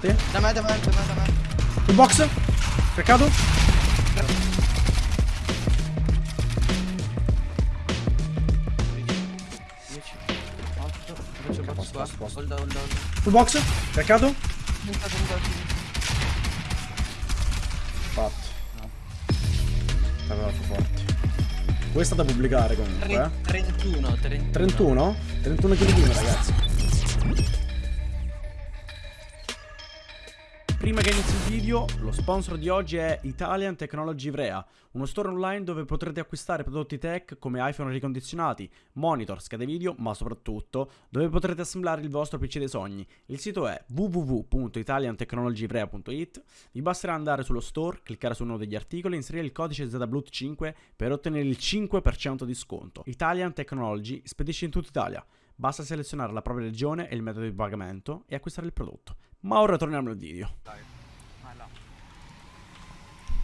Da te? Da me, da me, da me, da me. Un box? Peccato? Hold on, hold on. Full box? Peccato? Fatto. Aveva forte. Questa da pubblicare comunque, eh. 31, 31. 31? 31 kg ragazzi. Prima che inizi il video, lo sponsor di oggi è Italian Technology Ivrea, uno store online dove potrete acquistare prodotti tech come iPhone ricondizionati, monitor, schede video, ma soprattutto dove potrete assemblare il vostro PC dei sogni. Il sito è www.italiantechnologyivrea.it. Vi basterà andare sullo store, cliccare su uno degli articoli e inserire il codice ZBLUT5 per ottenere il 5% di sconto. Italian Technology spedisce in tutta Italia. Basta selezionare la propria regione e il metodo di pagamento e acquistare il prodotto. Ma ora torniamo al video. Dai. Vai là.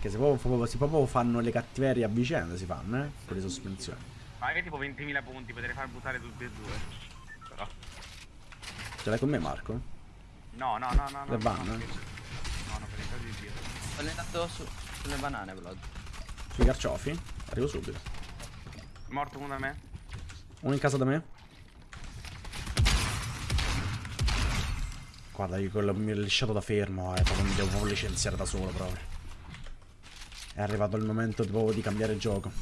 Che si proprio, si proprio fanno le cattiverie a vicenda, si fanno, eh? Con le sospensioni. Magari tipo 20.000 punti, potrei far buttare tutti e due. Però. Ce l'hai con me, Marco? No, no, no, no. Le no, eh? no, no, per il caso di Dio. Sto allenando su, sulle banane, Vlad. Sui carciofi? Arrivo subito. Morto uno da me. Uno in casa da me? Guarda, io quello mi ho lisciato da fermo, eh, mi devo proprio licenziare da solo proprio. È arrivato il momento proprio di cambiare gioco.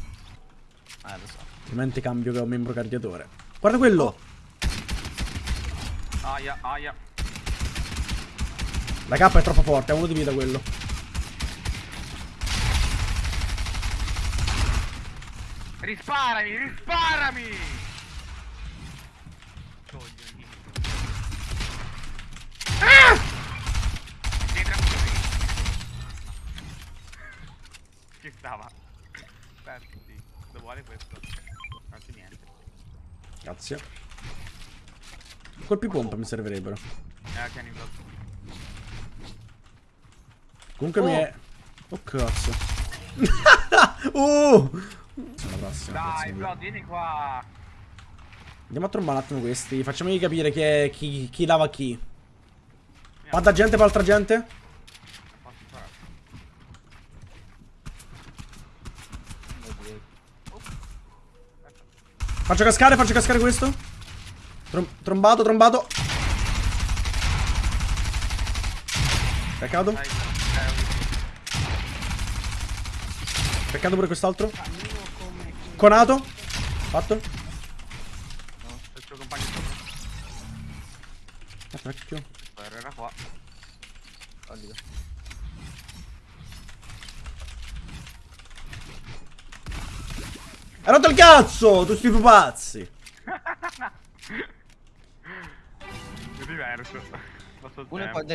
Eh, lo so. Altrimenti cambio membro cardiatore. Guarda quello! Aia, aia. La K è troppo forte, ha uno di vita quello. Risparami, risparami! Coglioni. Ah! Dietro a me. Stava. Aspetta, lo vuole questo? Non c'è niente. Grazie. Colpi pompa mi servirebbero. Eh, tieni il blocco. Comunque Oh. mi è... Oh cazzo. uh! Sono prossima. Dai. Vlad, vieni qua. Andiamo a trombare un attimo questi. Facciamogli capire chi, è, chi, chi lava chi. Quanta gente per altra gente? Posso fare? Faccio cascare, faccio cascare questo. Trom- trombato, trombato. Peccato. Peccato pure quest'altro. Conato. Fatto. no, il Era qua. Solido. Hai rotto il cazzo! Tu sti pupazzi! È diverso.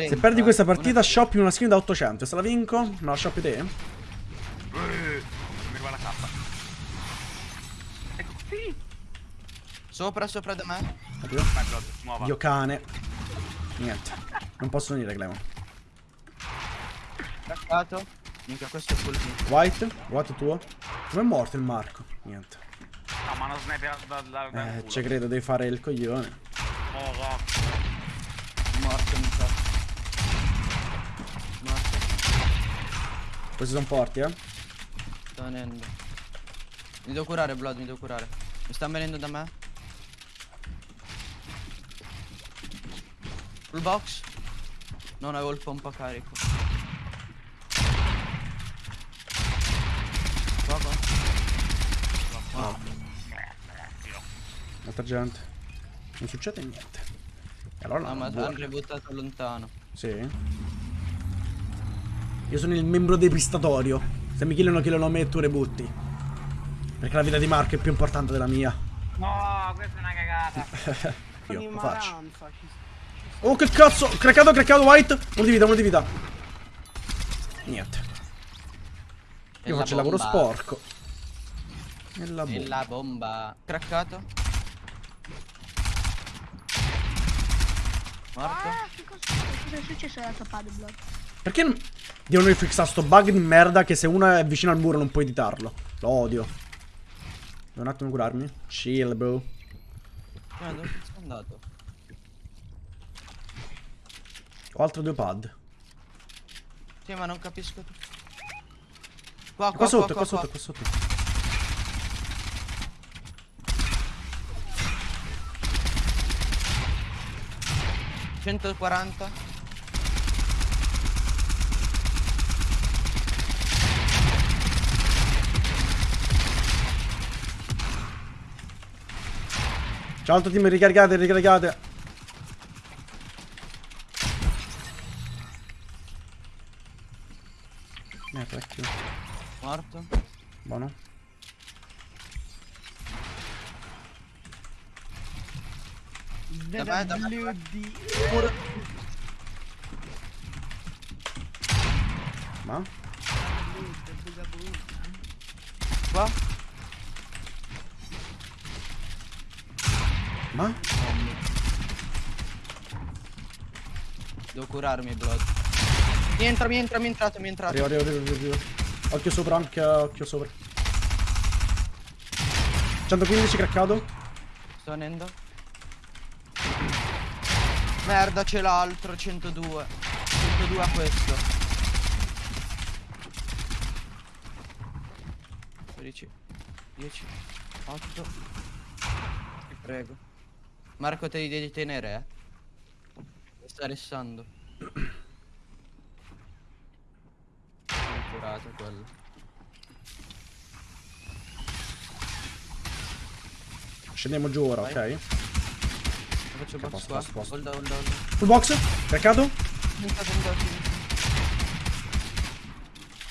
Se perdi questa partita, shoppi una skin da 800. Se la vinco, me la shoppi te? Eh, Non mi arriva la. Ecco, sì. Sopra, sopra da me. Capito? Vai, Vlad, muova. Dio cane. Niente. Non posso venire, Clemon. Craccato. Minchia, questo è full team. White? White è tuo? Com'è morto il Marco? Niente. No, ma non sniper da, da, da Eh, ci credo, devi fare il coglione. Oh, no. Morto, mi sa. Morto. Questi sono forti, eh? Sto venendo. Mi devo curare, Blood, mi devo curare. Mi sta venendo da me. Full box. Non avevo il pompa carico. Oh, Altra gente. Non succede niente. E allora no, no, ma buono. hanno buttato lontano. Sì. Io sono il membro depistatorio. Se mi killano, killano me e tu rebutti. Perché la vita di Marco è più importante della mia. No, questa è una cagata. Io lo faccio. Oh che cazzo! Craccato, craccato, white! Uno di vita, uno di vita. Niente. Io faccio il lavoro sporco. La E bomba. la bomba. Craccato. Morto. Ah, che cosa, cosa è successo alla tua paddleblock? Perché non- devono rifixare sto bug di merda che se uno è vicino al muro non puoi editarlo? Lo odio. Devo un attimo curarmi. Chill, bro. Eh, dove sei andato? Ho altre due pad. Sì, ma non capisco. tu- Qua, qua, Qua sotto, qua, qua sotto, qua sotto. 140. Ciao altro team, ricaricate, ricaricate. Eh, vecchio. Morto. Buono. Me, da me. Ma? Qua. Ma? Devo curarmi, Blood. Mi entra, mi entra, mi è entrato, mi è entrato. Arrivo, arrivo, arrivo, arrivo. Occhio sopra, anche occhio sopra. 115 craccato. Sto venendo. Merda, c'è l'altro, 102. 102 a questo. 12, 10, 8. Ti prego. Marco, te li devi tenere, eh. Mi sta restando. Sono curato quello. Scendiamo giù ora, Vai. ok? Faccio Ok, box qua. posto. Hold hold on. Full box. Entrato.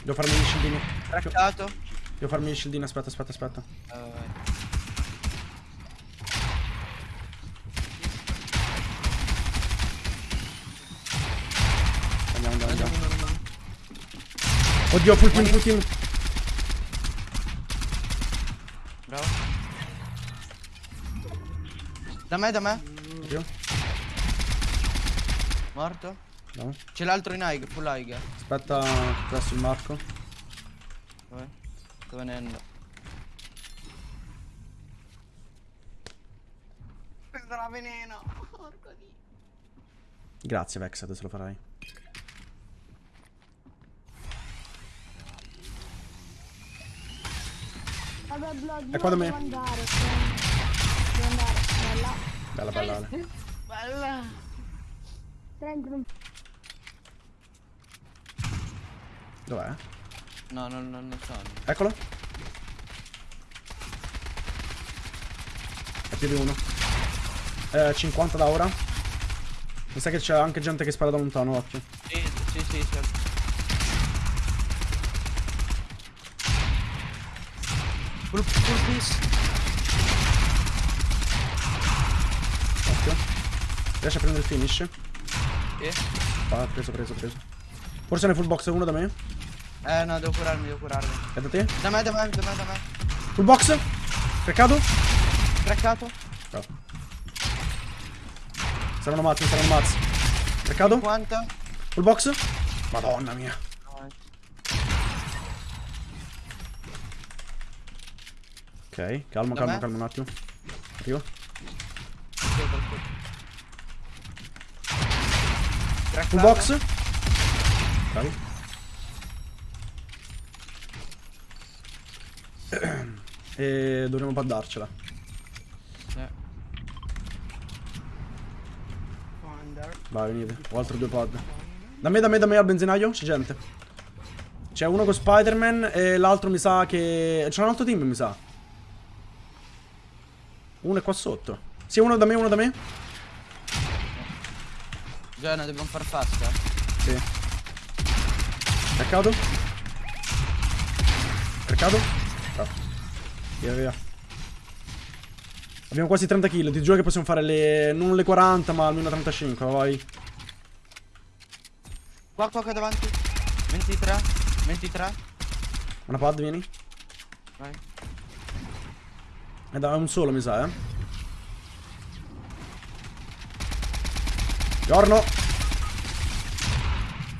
Devo farmi gli shieldini. Craccato. Devo farmi gli shieldini. Aspetta, aspetta, aspetta. Vai, vai, vai. Andiamo, andiamo, andiamo. Andiamo, andiamo. Oddio, full team, full team. Bravo. Da me, da me. Oddio. Morto. No. C'è l'altro in high, full high. Aspetta, presso il Marco. Vabbè. Sto venendo. Sarà veneno. Porco di. Grazie, Vex, adesso lo farai. Vabbè, Blood, È qua da me. devo andare. Devo andare. Bella. Bella. Ale. Bella. Non Dov'è? No, non, non lo so. Eccolo. È più di uno. Eh, 50 da ora. Mi sa che c'è anche gente che spara da lontano, occhio. Sì, sì, sì, sì. Full, full piece. Occhio. Riesce a prendere il finish? Sì. Ah, preso, preso, preso. Forse ne full box uno da me. Eh no, devo curarmi, devo curarmi. È da te? Da me, da me, da me, da me. Full box. Craccato. Craccato. Bravo. Saranno mazzi, saranno mazzi. Craccato. 50. Full box. Madonna mia. Ok, calmo, Da calmo, me? calmo un attimo. Arrivo. Full box. Bravi. e dovremmo paddarcela. Wonder. Vai, venite. Ho altri due pad. Da me, da me, da me al benzinaio. C'è gente. C'è uno con Spider-Man e l'altro mi sa che... C'è un altro team, mi sa. Uno è qua sotto. Sì, uno da me, uno da me. Giovanna, dobbiamo far fast, eh. Sì. Craccato. Craccato. Bravo. Via, via. Abbiamo quasi 30 kill. Ti giuro che possiamo fare le... Non le 40, ma almeno 35. Vai. Qua, qua, qua davanti. 23. 23. Una pad, vieni. Vai. È da un solo, mi sa, eh. Giorno.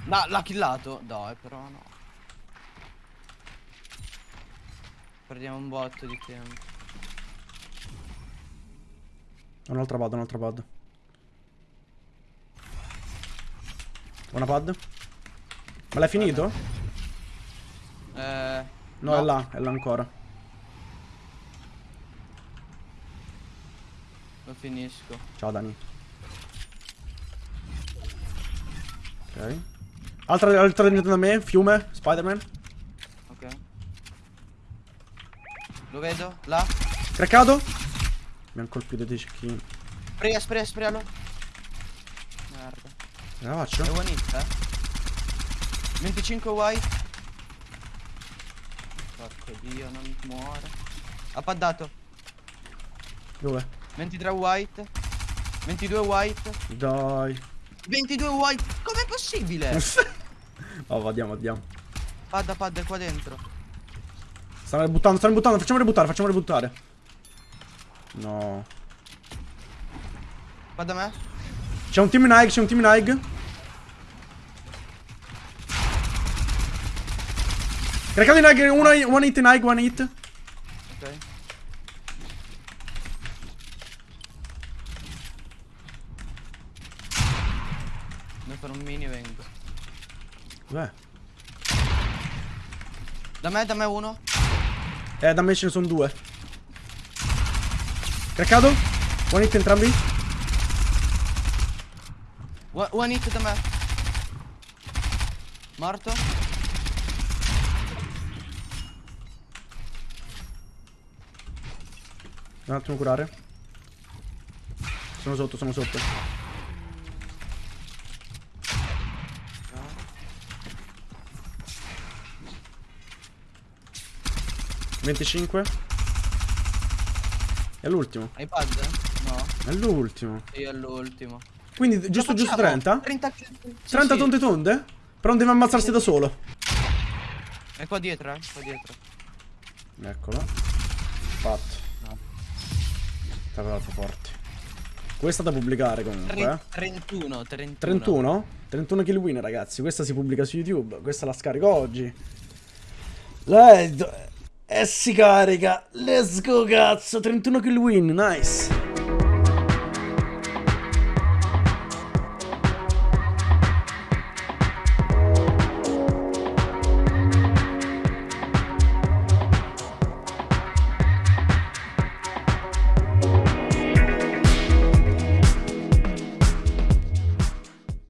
No, l'ha killato. Dai, però no. Perdiamo un botto di tempo. Un'altra pad, un'altra pad. Buona pad. Ma l'hai finito? Eh, No, No. è là, è là ancora. lo finisco. Ciao Dani. Ok. Altra, altra da me, fiume, Spider-Man. Ok. Lo vedo? Là? Craccato. Mi hanno colpito dei cecchini. Sprea, sprea, sprealo. Merda. Ce la faccio? È one hit, eh? 25 white. Porco dio, non muore. Ha paddato. Dove? 23 white. 22 white. Dai. 22 white. Possibile? oh, andiamo, andiamo. Padda, padda, è qua dentro. Stanno buttando, stanno buttando. Facciamo ributtare, facciamo ributtare. No. Padda me. C'è un team in high, c'è un team in high. Craccato in high, uno, one hit in high, one hit. Fare un mini vengo. Dov'è? Da me, da me uno. Eh, da me ce ne sono due. Craccato? One hit entrambi? One, one hit da me. Morto. Un attimo curare. Sono sotto, sono sotto. Venticinque. È l'ultimo. Hai pad? No. È l'ultimo. Io all'ultimo. Quindi giusto Lo giusto facciamo? 30? 30, 30 sì. tonde tonde? Però non deve ammazzarsi da solo. È qua dietro, eh. Qua dietro. Eccolo. Fatto. No. Troppo forti. Questa da pubblicare comunque, eh. 31, 31. 31? 31 kill win ragazzi, questa si pubblica su YouTube, questa la scarico oggi. Lei... E si carica, let's go cazzo, 31 kill win, nice.